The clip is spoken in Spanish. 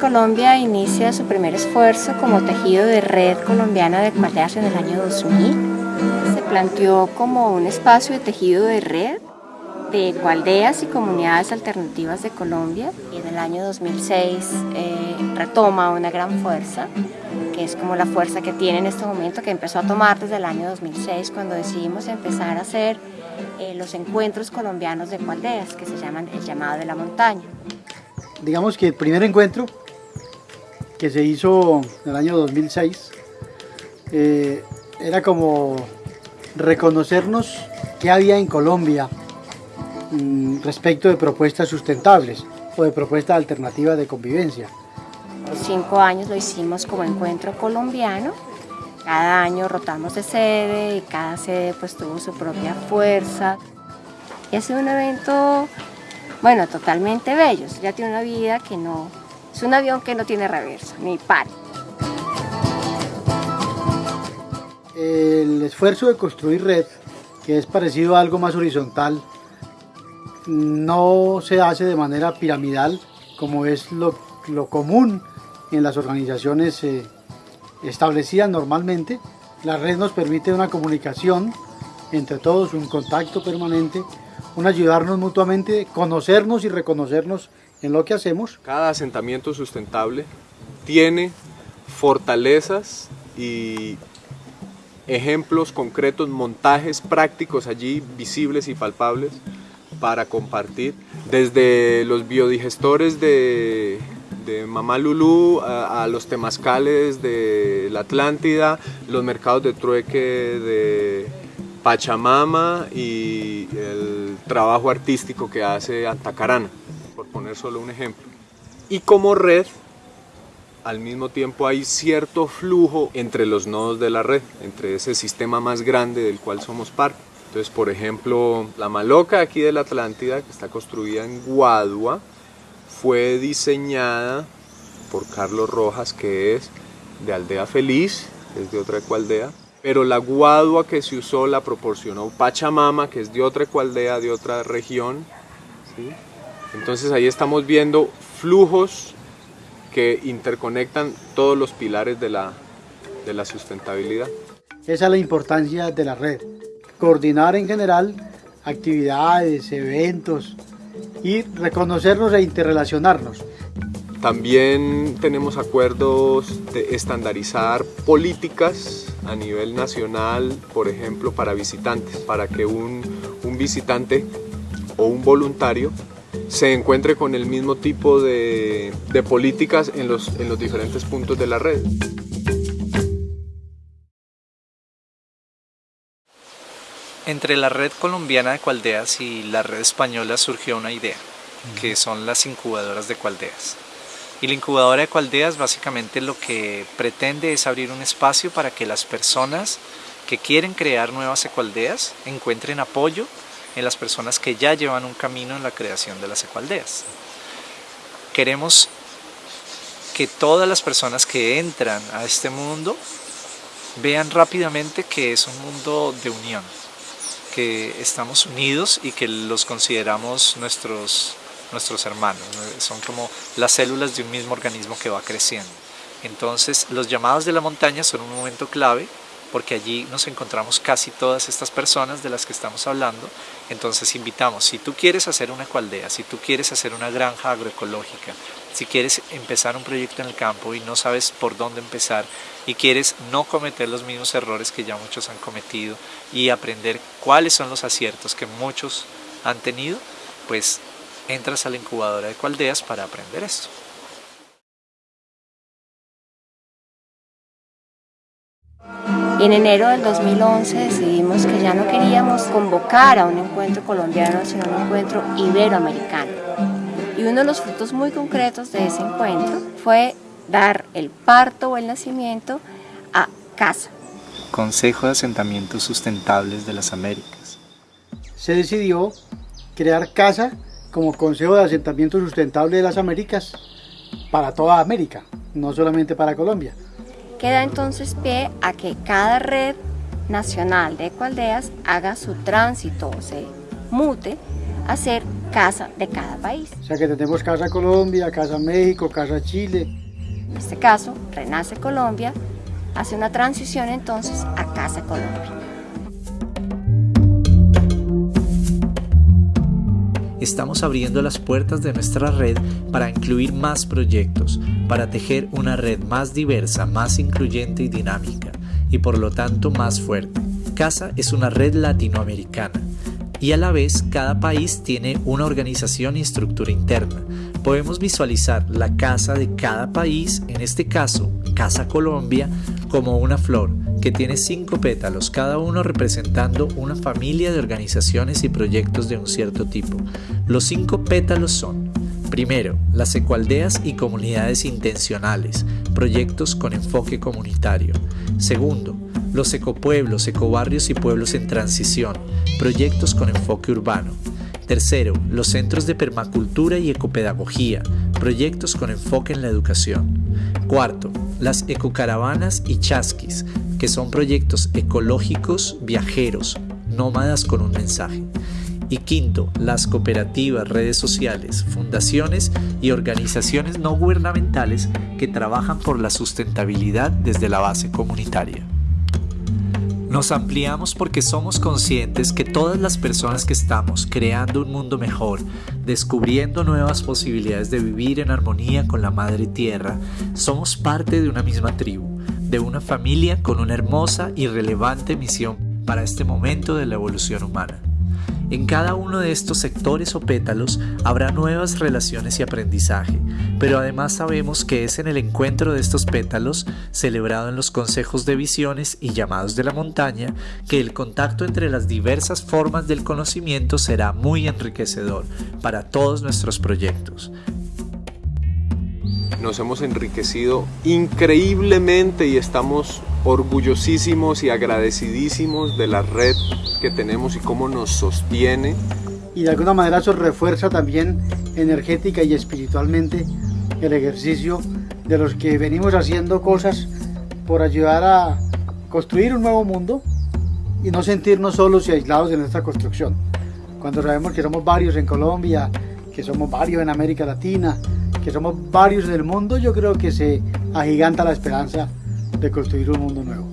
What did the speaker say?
Colombia inicia su primer esfuerzo como tejido de red colombiana de ecualdeas en el año 2000. Se planteó como un espacio de tejido de red de ecualdeas y comunidades alternativas de Colombia y en el año 2006 eh, retoma una gran fuerza que es como la fuerza que tiene en este momento que empezó a tomar desde el año 2006 cuando decidimos empezar a hacer eh, los encuentros colombianos de ecualdeas que se llaman el llamado de la montaña. Digamos que el primer encuentro que se hizo en el año 2006 eh, era como reconocernos qué había en Colombia Mm, respecto de propuestas sustentables o de propuestas alternativas de convivencia. Cinco años lo hicimos como encuentro colombiano, cada año rotamos de sede y cada sede pues tuvo su propia fuerza. Y ha sido un evento, bueno, totalmente bello, ya tiene una vida que no, es un avión que no tiene reversa, ni par. El esfuerzo de construir red, que es parecido a algo más horizontal, no se hace de manera piramidal como es lo, común en las organizaciones eh, establecidas normalmente. La red nos permite una comunicación entre todos, un contacto permanente, un ayudarnos mutuamente, conocernos y reconocernos en lo que hacemos. Cada asentamiento sustentable tiene fortalezas y ejemplos concretos, montajes prácticos allí visibles y palpables para compartir, desde los biodigestores de, de Mamá Lulú a, los temazcales de la Atlántida, los mercados de trueque de Pachamama y el trabajo artístico que hace Antacarana, por poner solo un ejemplo. Y como red, al mismo tiempo hay cierto flujo entre los nodos de la red, entre ese sistema más grande del cual somos parte. Entonces, por ejemplo, la maloca aquí de la Atlántida, que está construida en Guadua, fue diseñada por Carlos Rojas, que es de Aldea Feliz, es de otra ecualdea, pero la guadua que se usó la proporcionó Pachamama, que es de otra ecualdea, de otra región. Entonces ahí estamos viendo flujos que interconectan todos los pilares de la, de la sustentabilidad. Esa es la importancia de la red coordinar en general actividades, eventos y reconocernos e interrelacionarnos. También tenemos acuerdos de estandarizar políticas a nivel nacional, por ejemplo, para visitantes, para que un, un visitante o un voluntario se encuentre con el mismo tipo de, de políticas en los, en los diferentes puntos de la red. Entre la red colombiana de cualdeas y la red española surgió una idea, que son las incubadoras de cualdeas. Y la incubadora de cualdeas básicamente lo que pretende es abrir un espacio para que las personas que quieren crear nuevas ecualdeas encuentren apoyo en las personas que ya llevan un camino en la creación de las ecualdeas. Queremos que todas las personas que entran a este mundo vean rápidamente que es un mundo de unión, que estamos unidos y que los consideramos nuestros, nuestros hermanos, son como las células de un mismo organismo que va creciendo. Entonces los llamados de la montaña son un momento clave porque allí nos encontramos casi todas estas personas de las que estamos hablando. Entonces invitamos, si tú quieres hacer una cualdea, si tú quieres hacer una granja agroecológica, si quieres empezar un proyecto en el campo y no sabes por dónde empezar y quieres no cometer los mismos errores que ya muchos han cometido y aprender cuáles son los aciertos que muchos han tenido, pues entras a la incubadora de Cualdeas para aprender esto. En enero del 2011 decidimos que ya no queríamos convocar a un encuentro colombiano, sino un encuentro iberoamericano. Y uno de los frutos muy concretos de ese encuentro fue dar el parto o el nacimiento a CASA. Consejo de Asentamientos Sustentables de las Américas. Se decidió crear CASA como Consejo de Asentamiento Sustentable de las Américas para toda América, no solamente para Colombia. Queda entonces pie a que cada red nacional de ecualdeas haga su tránsito o se mute a ser casa de cada país. O sea que tenemos Casa Colombia, Casa México, Casa Chile. En este caso, Renace Colombia hace una transición entonces a Casa Colombia. Estamos abriendo las puertas de nuestra red para incluir más proyectos, para tejer una red más diversa, más incluyente y dinámica, y por lo tanto más fuerte. Casa es una red latinoamericana y a la vez cada país tiene una organización y estructura interna. Podemos visualizar la casa de cada país, en este caso Casa Colombia, como una flor que tiene cinco pétalos, cada uno representando una familia de organizaciones y proyectos de un cierto tipo. Los cinco pétalos son Primero, las ecualdeas y comunidades intencionales, proyectos con enfoque comunitario. Segundo, los ecopueblos, ecobarrios y pueblos en transición, proyectos con enfoque urbano. Tercero, los centros de permacultura y ecopedagogía, proyectos con enfoque en la educación. Cuarto, las ecocaravanas y chasquis, que son proyectos ecológicos viajeros, nómadas con un mensaje. Y quinto, las cooperativas, redes sociales, fundaciones y organizaciones no gubernamentales que trabajan por la sustentabilidad desde la base comunitaria. Nos ampliamos porque somos conscientes que todas las personas que estamos creando un mundo mejor, descubriendo nuevas posibilidades de vivir en armonía con la Madre Tierra, somos parte de una misma tribu, de una familia con una hermosa y relevante misión para este momento de la evolución humana. En cada uno de estos sectores o pétalos habrá nuevas relaciones y aprendizaje, pero además sabemos que es en el encuentro de estos pétalos, celebrado en los consejos de visiones y llamados de la montaña, que el contacto entre las diversas formas del conocimiento será muy enriquecedor para todos nuestros proyectos. Nos hemos enriquecido increíblemente y estamos orgullosísimos y agradecidísimos de la red que tenemos y cómo nos sostiene. Y de alguna manera eso refuerza también energética y espiritualmente el ejercicio de los que venimos haciendo cosas por ayudar a construir un nuevo mundo y no sentirnos solos y aislados en esta construcción. Cuando sabemos que somos varios en Colombia, que somos varios en América Latina, que somos varios en el mundo, yo creo que se agiganta la esperanza でこうやっていろんなものが